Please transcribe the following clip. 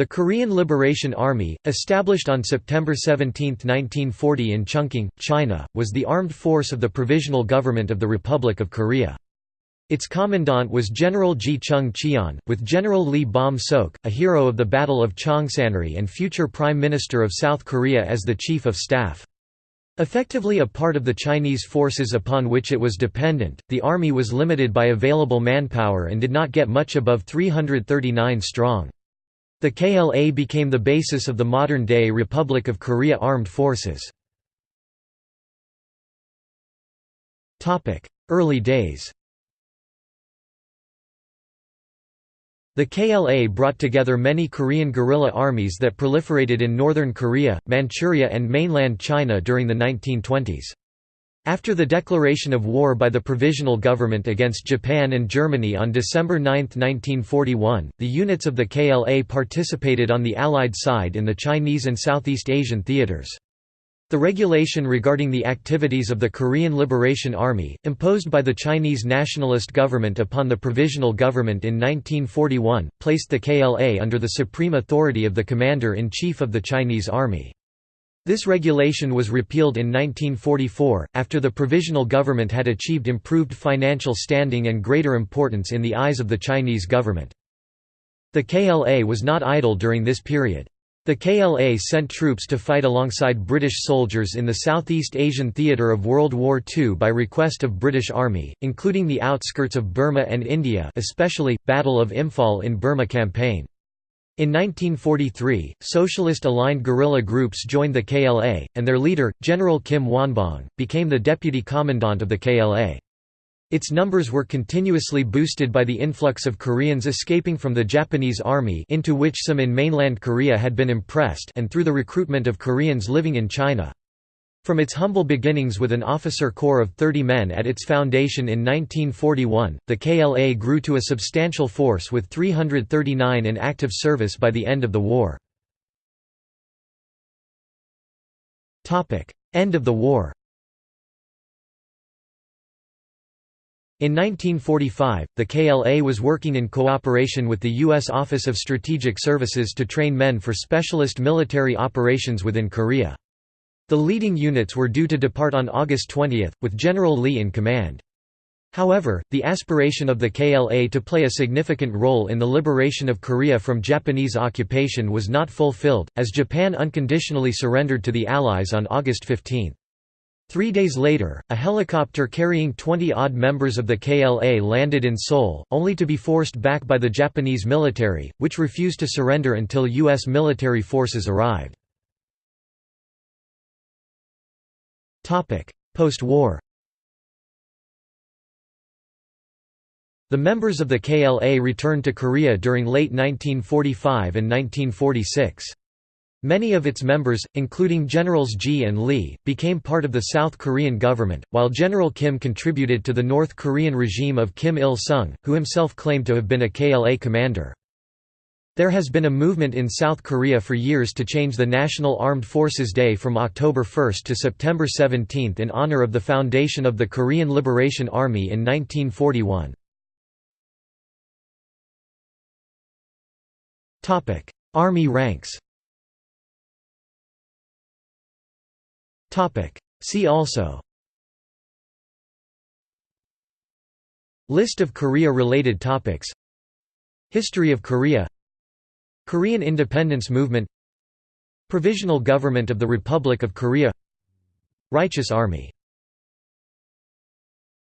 The Korean Liberation Army, established on September 17, 1940 in Chungking, China, was the armed force of the Provisional Government of the Republic of Korea. Its commandant was General Ji Chung Cheon, with General Lee Bom Sok, a hero of the Battle of Chongsanri and future Prime Minister of South Korea as the Chief of Staff. Effectively a part of the Chinese forces upon which it was dependent, the army was limited by available manpower and did not get much above 339 strong. The KLA became the basis of the modern-day Republic of Korea Armed Forces. Early days The KLA brought together many Korean guerrilla armies that proliferated in northern Korea, Manchuria and mainland China during the 1920s. After the declaration of war by the Provisional Government against Japan and Germany on December 9, 1941, the units of the KLA participated on the Allied side in the Chinese and Southeast Asian theaters. The regulation regarding the activities of the Korean Liberation Army, imposed by the Chinese nationalist government upon the Provisional Government in 1941, placed the KLA under the supreme authority of the Commander-in-Chief of the Chinese Army. This regulation was repealed in 1944, after the Provisional Government had achieved improved financial standing and greater importance in the eyes of the Chinese government. The KLA was not idle during this period. The KLA sent troops to fight alongside British soldiers in the Southeast Asian theatre of World War II by request of British Army, including the outskirts of Burma and India especially, Battle of Imphal in Burma campaign. In 1943, socialist-aligned guerrilla groups joined the KLA, and their leader, General Kim Won-bong, became the deputy commandant of the KLA. Its numbers were continuously boosted by the influx of Koreans escaping from the Japanese army into which some in mainland Korea had been impressed and through the recruitment of Koreans living in China. From its humble beginnings with an officer corps of 30 men at its foundation in 1941, the KLA grew to a substantial force with 339 in active service by the end of the war. End of the war In 1945, the KLA was working in cooperation with the U.S. Office of Strategic Services to train men for specialist military operations within Korea. The leading units were due to depart on August 20, with General Lee in command. However, the aspiration of the KLA to play a significant role in the liberation of Korea from Japanese occupation was not fulfilled, as Japan unconditionally surrendered to the Allies on August 15. Three days later, a helicopter carrying 20-odd members of the KLA landed in Seoul, only to be forced back by the Japanese military, which refused to surrender until U.S. military forces arrived. Post-war The members of the KLA returned to Korea during late 1945 and 1946. Many of its members, including Generals Ji and Lee, became part of the South Korean government, while General Kim contributed to the North Korean regime of Kim Il-sung, who himself claimed to have been a KLA commander. There has been a movement in South Korea for years to change the National Armed Forces Day from October 1 to September 17 in honor of the foundation of the Korean Liberation Army in 1941. Army ranks. See also. List of Korea-related topics. History of Korea Korean independence movement Provisional Government of the Republic of Korea Righteous Army